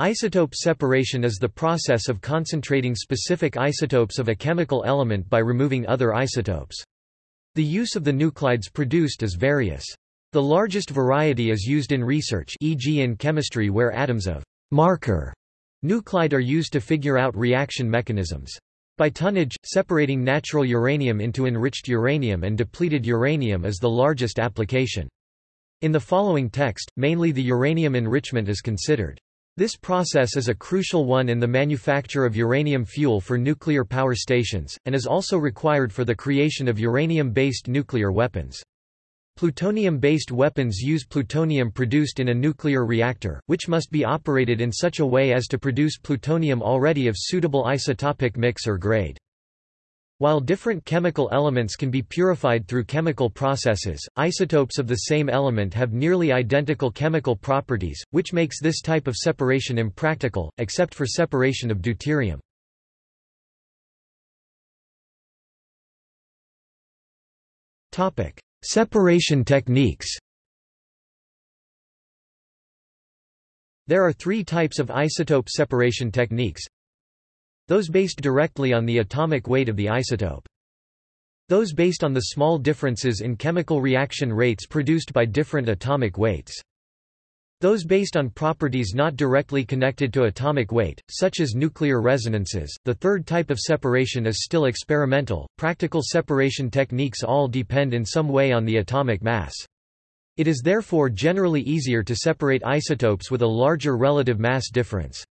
Isotope separation is the process of concentrating specific isotopes of a chemical element by removing other isotopes. The use of the nuclides produced is various. The largest variety is used in research e.g. in chemistry where atoms of marker nuclide are used to figure out reaction mechanisms. By tonnage, separating natural uranium into enriched uranium and depleted uranium is the largest application. In the following text, mainly the uranium enrichment is considered. This process is a crucial one in the manufacture of uranium fuel for nuclear power stations, and is also required for the creation of uranium-based nuclear weapons. Plutonium-based weapons use plutonium produced in a nuclear reactor, which must be operated in such a way as to produce plutonium already of suitable isotopic mix or grade. While different chemical elements can be purified through chemical processes, isotopes of the same element have nearly identical chemical properties, which makes this type of separation impractical, except for separation of deuterium. Separation techniques There are three types of isotope separation techniques those based directly on the atomic weight of the isotope. Those based on the small differences in chemical reaction rates produced by different atomic weights. Those based on properties not directly connected to atomic weight, such as nuclear resonances. The third type of separation is still experimental. Practical separation techniques all depend in some way on the atomic mass. It is therefore generally easier to separate isotopes with a larger relative mass difference.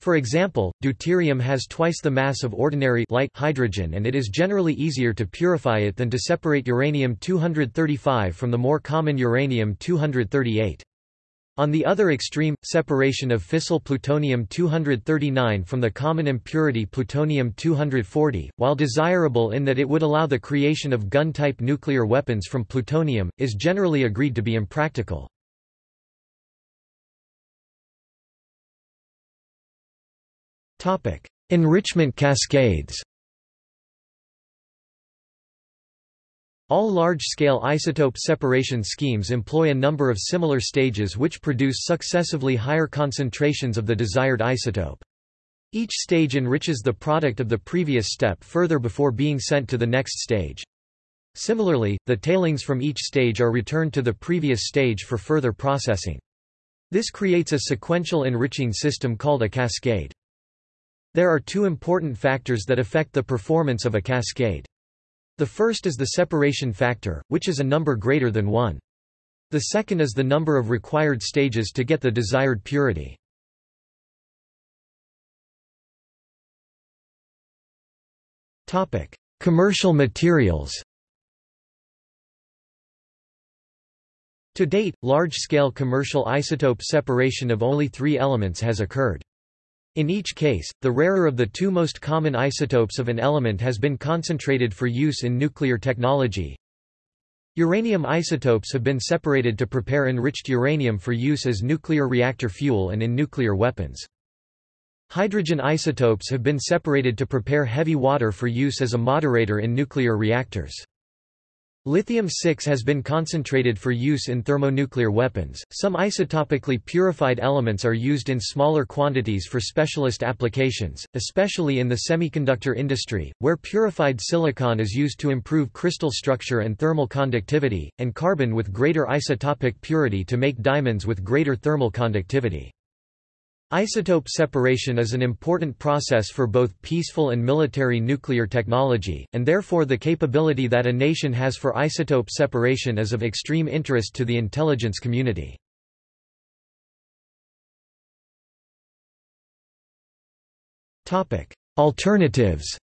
For example, deuterium has twice the mass of ordinary light hydrogen and it is generally easier to purify it than to separate uranium-235 from the more common uranium-238. On the other extreme, separation of fissile plutonium-239 from the common impurity plutonium-240, while desirable in that it would allow the creation of gun-type nuclear weapons from plutonium, is generally agreed to be impractical. Enrichment cascades All large-scale isotope separation schemes employ a number of similar stages which produce successively higher concentrations of the desired isotope. Each stage enriches the product of the previous step further before being sent to the next stage. Similarly, the tailings from each stage are returned to the previous stage for further processing. This creates a sequential enriching system called a cascade. There are two important factors that affect the performance of a cascade. The first is the separation factor, which is a number greater than 1. The second is the number of required stages to get the desired purity. Topic: Commercial materials To date, large-scale commercial isotope separation of only three elements has occurred. In each case, the rarer of the two most common isotopes of an element has been concentrated for use in nuclear technology. Uranium isotopes have been separated to prepare enriched uranium for use as nuclear reactor fuel and in nuclear weapons. Hydrogen isotopes have been separated to prepare heavy water for use as a moderator in nuclear reactors. Lithium-6 has been concentrated for use in thermonuclear weapons. Some isotopically purified elements are used in smaller quantities for specialist applications, especially in the semiconductor industry, where purified silicon is used to improve crystal structure and thermal conductivity, and carbon with greater isotopic purity to make diamonds with greater thermal conductivity. Isotope separation is an important process for both peaceful and military nuclear technology, and therefore the capability that a nation has for isotope separation is of extreme interest to the intelligence community. Alternatives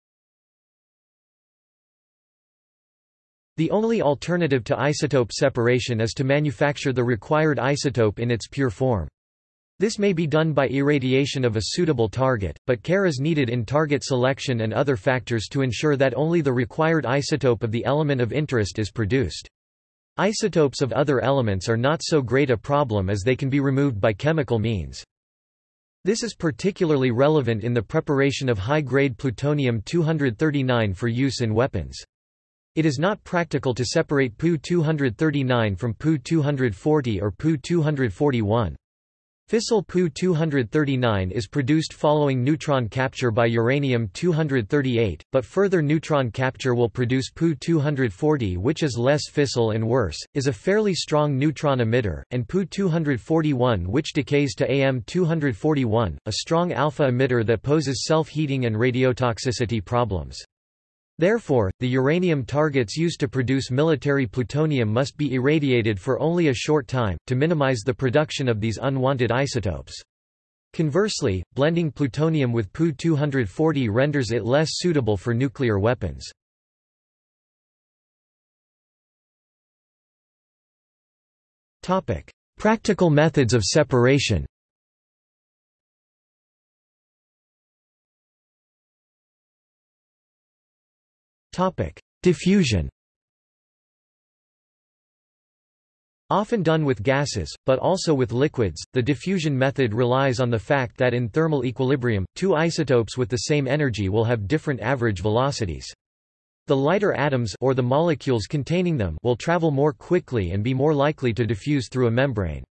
The only alternative to isotope separation is to manufacture the required isotope in its pure form. This may be done by irradiation of a suitable target, but care is needed in target selection and other factors to ensure that only the required isotope of the element of interest is produced. Isotopes of other elements are not so great a problem as they can be removed by chemical means. This is particularly relevant in the preparation of high-grade plutonium-239 for use in weapons. It is not practical to separate Pu-239 from Pu-240 or Pu-241. Fissile Pu-239 is produced following neutron capture by uranium-238, but further neutron capture will produce Pu-240 which is less fissile and worse, is a fairly strong neutron emitter, and Pu-241 which decays to Am-241, a strong alpha emitter that poses self-heating and radiotoxicity problems. Therefore, the uranium targets used to produce military plutonium must be irradiated for only a short time, to minimize the production of these unwanted isotopes. Conversely, blending plutonium with Pu-240 renders it less suitable for nuclear weapons. Practical methods of separation Diffusion Often done with gases, but also with liquids, the diffusion method relies on the fact that in thermal equilibrium, two isotopes with the same energy will have different average velocities. The lighter atoms or the molecules containing them will travel more quickly and be more likely to diffuse through a membrane.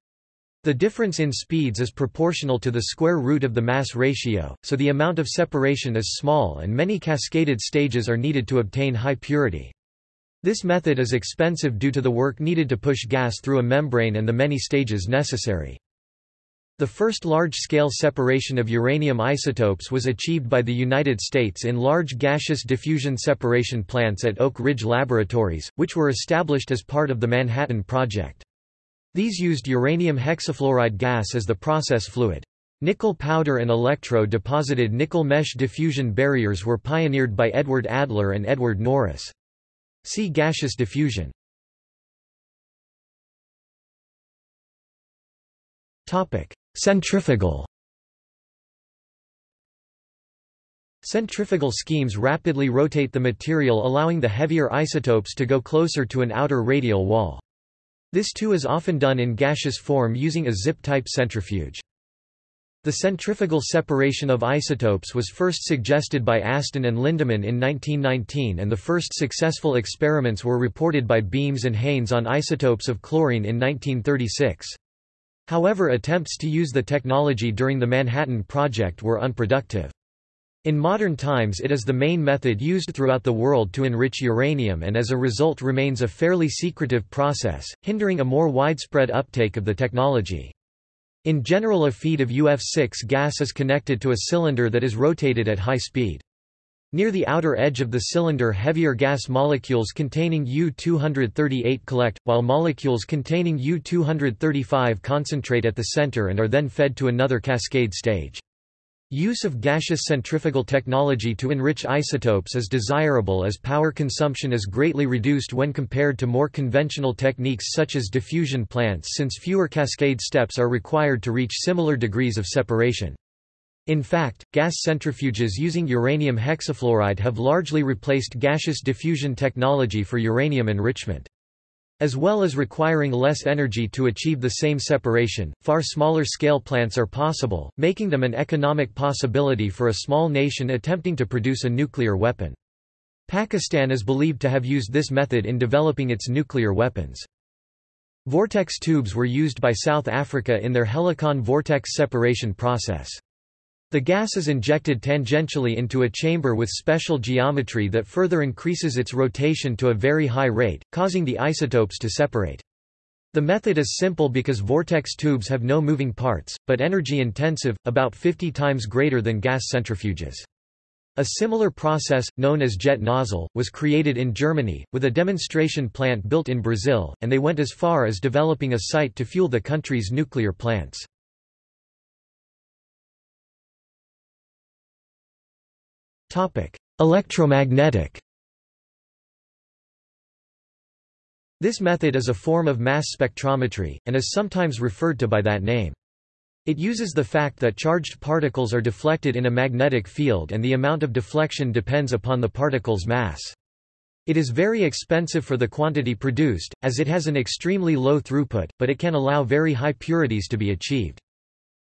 The difference in speeds is proportional to the square root of the mass ratio, so the amount of separation is small and many cascaded stages are needed to obtain high purity. This method is expensive due to the work needed to push gas through a membrane and the many stages necessary. The first large-scale separation of uranium isotopes was achieved by the United States in large gaseous diffusion separation plants at Oak Ridge Laboratories, which were established as part of the Manhattan Project. These used uranium hexafluoride gas as the process fluid. Nickel powder and electro-deposited nickel mesh diffusion barriers were pioneered by Edward Adler and Edward Norris. See gaseous diffusion. Centrifugal Centrifugal schemes rapidly rotate the material allowing the heavier isotopes to go closer to an outer radial wall. This too is often done in gaseous form using a Zippe-type centrifuge. The centrifugal separation of isotopes was first suggested by Aston and Lindemann in 1919 and the first successful experiments were reported by Beams and Haynes on isotopes of chlorine in 1936. However attempts to use the technology during the Manhattan Project were unproductive. In modern times it is the main method used throughout the world to enrich uranium and as a result remains a fairly secretive process, hindering a more widespread uptake of the technology. In general a feed of UF6 gas is connected to a cylinder that is rotated at high speed. Near the outer edge of the cylinder heavier gas molecules containing U-238 collect, while molecules containing U-235 concentrate at the center and are then fed to another cascade stage. Use of gaseous centrifugal technology to enrich isotopes is desirable as power consumption is greatly reduced when compared to more conventional techniques such as diffusion plants since fewer cascade steps are required to reach similar degrees of separation. In fact, gas centrifuges using uranium hexafluoride have largely replaced gaseous diffusion technology for uranium enrichment. As well as requiring less energy to achieve the same separation, far smaller scale plants are possible, making them an economic possibility for a small nation attempting to produce a nuclear weapon. Pakistan is believed to have used this method in developing its nuclear weapons. Vortex tubes were used by South Africa in their Helicon vortex separation process. The gas is injected tangentially into a chamber with special geometry that further increases its rotation to a very high rate, causing the isotopes to separate. The method is simple because vortex tubes have no moving parts, but energy intensive, about 50 times greater than gas centrifuges. A similar process, known as jet nozzle, was created in Germany, with a demonstration plant built in Brazil, and they went as far as developing a site to fuel the country's nuclear plants. Electromagnetic This method is a form of mass spectrometry, and is sometimes referred to by that name. It uses the fact that charged particles are deflected in a magnetic field and the amount of deflection depends upon the particle's mass. It is very expensive for the quantity produced, as it has an extremely low throughput, but it can allow very high purities to be achieved.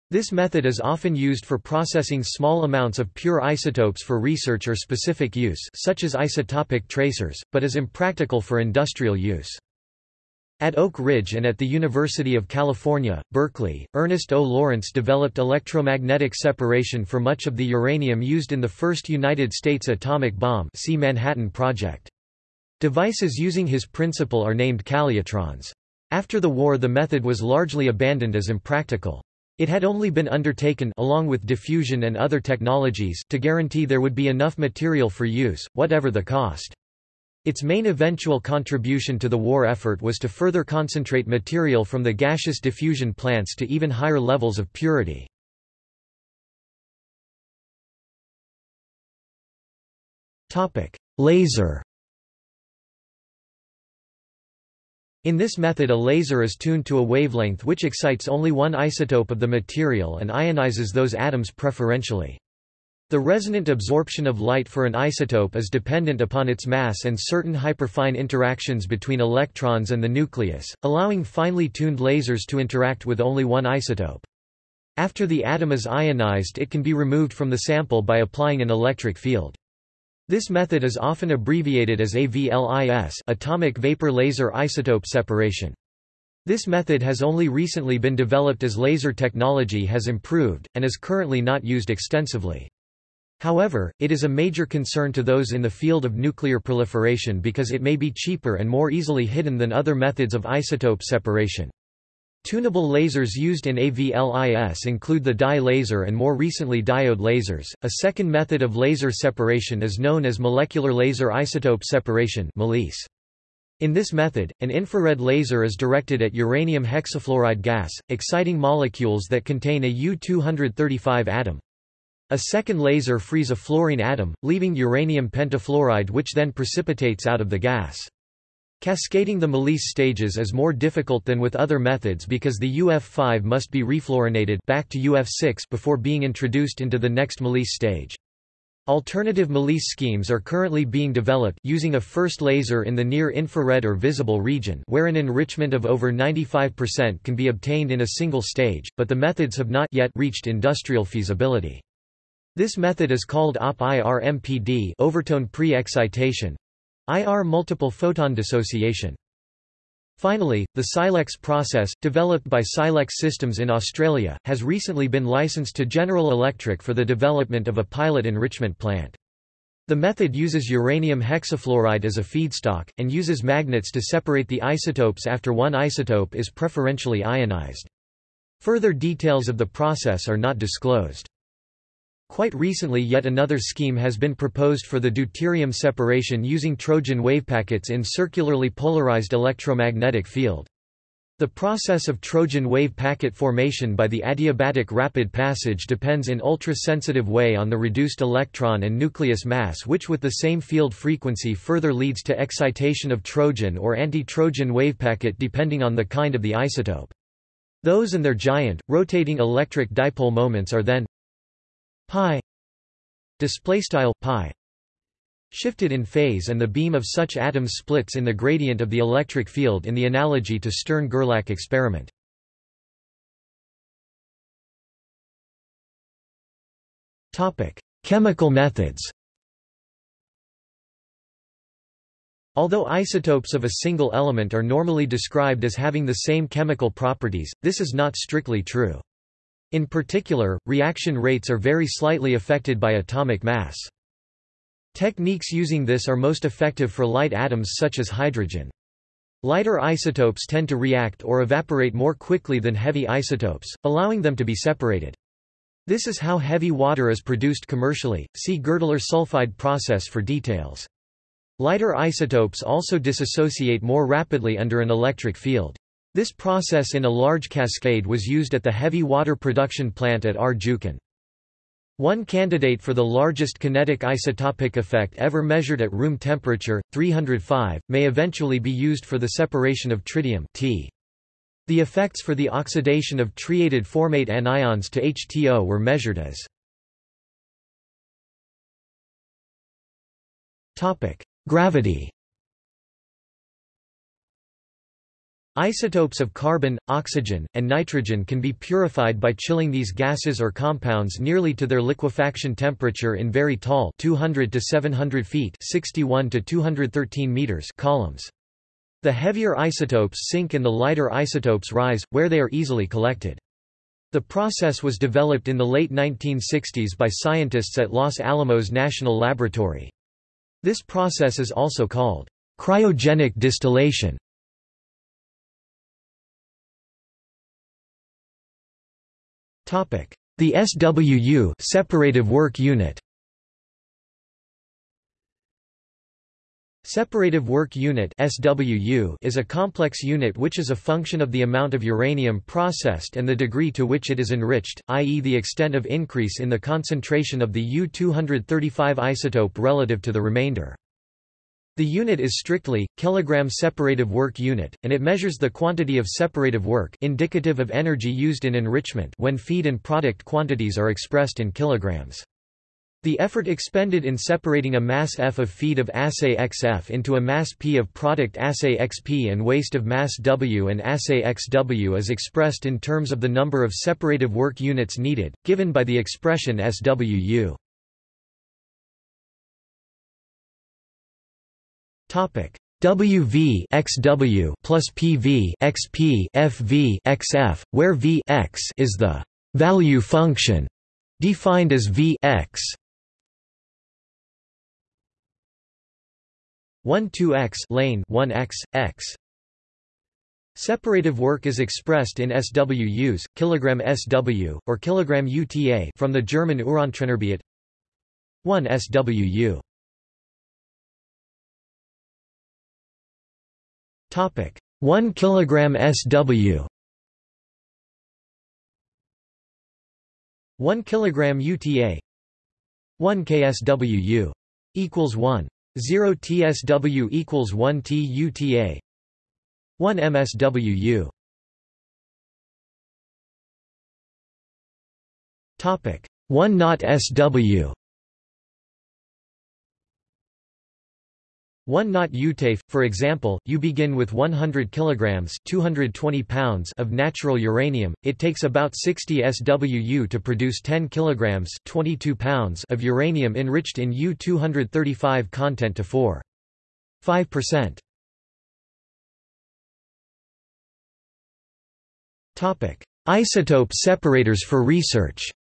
This method is often used for processing small amounts of pure isotopes for research or specific use such as isotopic tracers, but is impractical for industrial use. At Oak Ridge and at the University of California, Berkeley, Ernest O. Lawrence developed electromagnetic separation for much of the uranium used in the first United States atomic bomb see Manhattan Project. Devices using his principle are named calutrons. After the war the method was largely abandoned as impractical. It had only been undertaken along with diffusion and other technologies to guarantee there would be enough material for use, whatever the cost. Its main eventual contribution to the war effort was to further concentrate material from the gaseous diffusion plants to even higher levels of purity. Laser In this method a laser is tuned to a wavelength which excites only one isotope of the material and ionizes those atoms preferentially. The resonant absorption of light for an isotope is dependent upon its mass and certain hyperfine interactions between electrons and the nucleus, allowing finely tuned lasers to interact with only one isotope. After the atom is ionized it can be removed from the sample by applying an electric field. This method is often abbreviated as AVLIS atomic vapor laser isotope separation. This method has only recently been developed as laser technology has improved, and is currently not used extensively. However, it is a major concern to those in the field of nuclear proliferation because it may be cheaper and more easily hidden than other methods of isotope separation. Tunable lasers used in AVLIS include the dye laser and more recently diode lasers. A second method of laser separation is known as molecular laser isotope separation In this method, an infrared laser is directed at uranium hexafluoride gas, exciting molecules that contain a U-235 atom. A second laser frees a fluorine atom, leaving uranium pentafluoride which then precipitates out of the gas. Cascading the MLIS stages is more difficult than with other methods because the UF5 must be refluorinated back to UF6 before being introduced into the next MLIS stage. Alternative MLIS schemes are currently being developed using a first laser in the near-infrared or visible region where an enrichment of over 95% can be obtained in a single stage, but the methods have not yet reached industrial feasibility. This method is called OP-IR-MPD overtone pre-excitation IR multiple photon dissociation. Finally, the Silex process, developed by Silex Systems in Australia, has recently been licensed to General Electric for the development of a pilot enrichment plant. The method uses uranium hexafluoride as a feedstock, and uses magnets to separate the isotopes after one isotope is preferentially ionized. Further details of the process are not disclosed. Quite recently yet another scheme has been proposed for the deuterium separation using Trojan wavepackets in circularly polarized electromagnetic field. The process of Trojan wave packet formation by the adiabatic rapid passage depends in ultra-sensitive way on the reduced electron and nucleus mass which with the same field frequency further leads to excitation of Trojan or anti-Trojan wavepacket depending on the kind of the isotope. Those and their giant, rotating electric dipole moments are then pi display style pi shifted in phase and the beam of such atoms splits in the gradient of the electric field in the analogy to Stern-Gerlach experiment. Topic: Chemical methods. Although isotopes of a single element are normally described as having the same chemical properties, this is not strictly true. In particular, reaction rates are very slightly affected by atomic mass. Techniques using this are most effective for light atoms such as hydrogen. Lighter isotopes tend to react or evaporate more quickly than heavy isotopes, allowing them to be separated. This is how heavy water is produced commercially, see Girdler sulfide process for details. Lighter isotopes also dissociate more rapidly under an electric field. This process in a large cascade was used at the heavy water production plant at Rjukan. One candidate for the largest kinetic isotopic effect ever measured at room temperature, 305, may eventually be used for the separation of tritium T. The effects for the oxidation of tritiated formate anions to HTO were measured as Gravity Isotopes of carbon, oxygen, and nitrogen can be purified by chilling these gases or compounds nearly to their liquefaction temperature in very tall 200 to 700 feet 61 to 213 meters columns. The heavier isotopes sink and the lighter isotopes rise, where they are easily collected. The process was developed in the late 1960s by scientists at Los Alamos National Laboratory. This process is also called cryogenic distillation. The SWU separative work unit Separative Work Unit SWU is a complex unit which is a function of the amount of uranium processed and the degree to which it is enriched, i.e. the extent of increase in the concentration of the U-235 isotope relative to the remainder. The unit is strictly, kilogram separative work unit, and it measures the quantity of separative work indicative of energy used in enrichment when feed and product quantities are expressed in kilograms. The effort expended in separating a mass F of feed of assay XF into a mass P of product assay XP and waste of mass W and assay XW is expressed in terms of the number of separative work units needed, given by the expression SWU. Topic. WV XW plus PV XP FV XF, where V x is the value function defined as V x. 1 2x lane 1x x Separative work is expressed in SWUs, kilogram SW, or kilogram UTA from the German Urantrennarbeit 1 SWU. Topic. 1 kilogram SW 1 kilogram UTA 1 KSWU equals 1 0 TSW equals 1 TUTA 1 MSWU Topic. 1 not SW 1 knot UTAFE, for example, you begin with 100 kilograms 220 pounds of natural uranium, it takes about 60 SWU to produce 10 kilograms 22 pounds of uranium enriched in U-235 content to 4. 5%. Isotope separators for research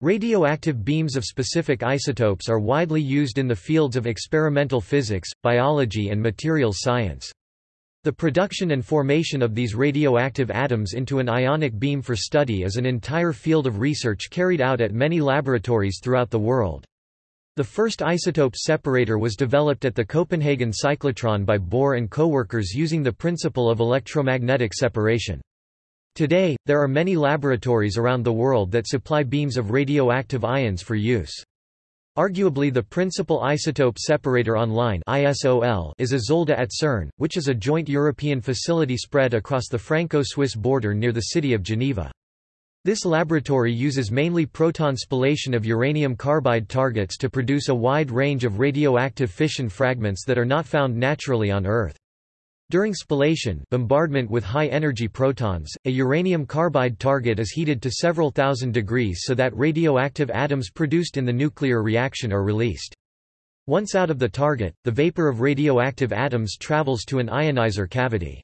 Radioactive beams of specific isotopes are widely used in the fields of experimental physics, biology and materials science. The production and formation of these radioactive atoms into an ionic beam for study is an entire field of research carried out at many laboratories throughout the world. The first isotope separator was developed at the Copenhagen cyclotron by Bohr and co-workers using the principle of electromagnetic separation. Today, there are many laboratories around the world that supply beams of radioactive ions for use. Arguably the principal isotope separator online ISOL is Isolde at CERN, which is a joint European facility spread across the Franco-Swiss border near the city of Geneva. This laboratory uses mainly proton spallation of uranium carbide targets to produce a wide range of radioactive fission fragments that are not found naturally on Earth. During spallation bombardment with high-energy protons, a uranium carbide target is heated to several thousand degrees so that radioactive atoms produced in the nuclear reaction are released. Once out of the target, the vapor of radioactive atoms travels to an ionizer cavity.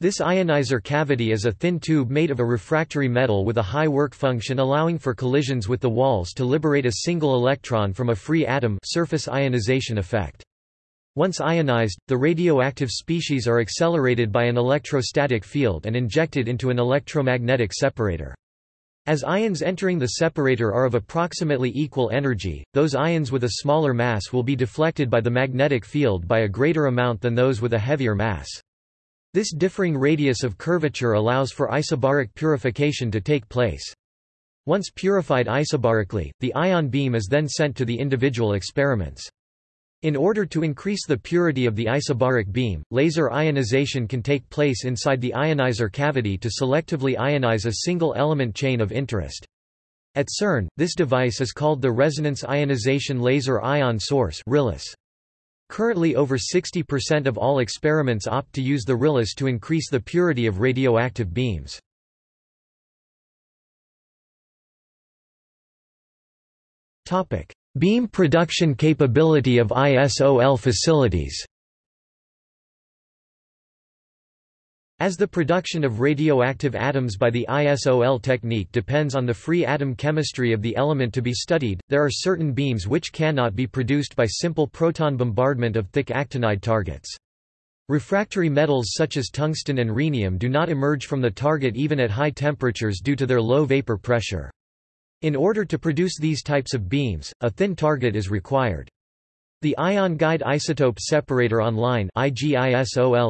This ionizer cavity is a thin tube made of a refractory metal with a high work function allowing for collisions with the walls to liberate a single electron from a free atom surface ionization effect. Once ionized, the radioactive species are accelerated by an electrostatic field and injected into an electromagnetic separator. As ions entering the separator are of approximately equal energy, those ions with a smaller mass will be deflected by the magnetic field by a greater amount than those with a heavier mass. This differing radius of curvature allows for isobaric purification to take place. Once purified isobarically, the ion beam is then sent to the individual experiments. In order to increase the purity of the isobaric beam, laser ionization can take place inside the ionizer cavity to selectively ionize a single element chain of interest. At CERN, this device is called the Resonance Ionization Laser Ion Source Currently over 60% of all experiments opt to use the RILIS to increase the purity of radioactive beams. Beam production capability of ISOL facilities As the production of radioactive atoms by the ISOL technique depends on the free atom chemistry of the element to be studied, there are certain beams which cannot be produced by simple proton bombardment of thick actinide targets. Refractory metals such as tungsten and rhenium do not emerge from the target even at high temperatures due to their low vapor pressure. In order to produce these types of beams, a thin target is required. The ion guide isotope separator online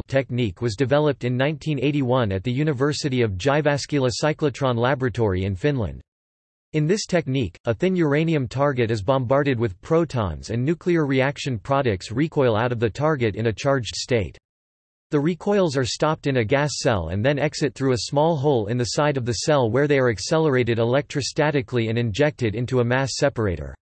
technique was developed in 1981 at the University of Jyväskylä cyclotron laboratory in Finland. In this technique, a thin uranium target is bombarded with protons and nuclear reaction products recoil out of the target in a charged state. The recoils are stopped in a gas cell and then exit through a small hole in the side of the cell where they are accelerated electrostatically and injected into a mass separator.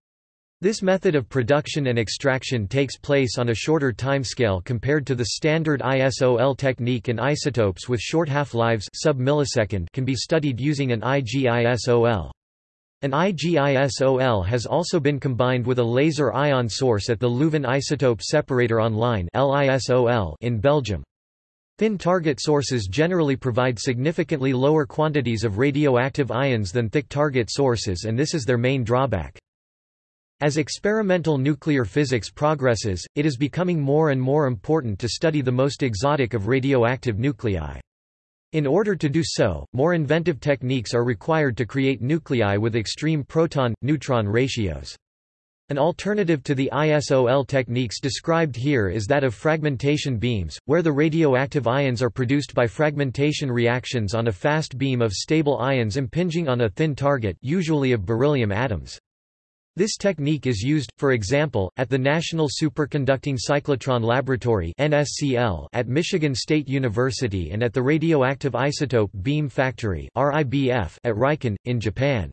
This method of production and extraction takes place on a shorter timescale compared to the standard ISOL technique and isotopes with short half-lives sub-millisecond can be studied using an IGISOL. An IGISOL has also been combined with a laser ion source at the Leuven Isotope Separator Online in Belgium. Thin target sources generally provide significantly lower quantities of radioactive ions than thick target sources and this is their main drawback. As experimental nuclear physics progresses, it is becoming more and more important to study the most exotic of radioactive nuclei. In order to do so, more inventive techniques are required to create nuclei with extreme proton-neutron ratios. An alternative to the ISOL techniques described here is that of fragmentation beams, where the radioactive ions are produced by fragmentation reactions on a fast beam of stable ions impinging on a thin target usually of beryllium atoms. This technique is used, for example, at the National Superconducting Cyclotron Laboratory at Michigan State University and at the Radioactive Isotope Beam Factory at Riken, in Japan.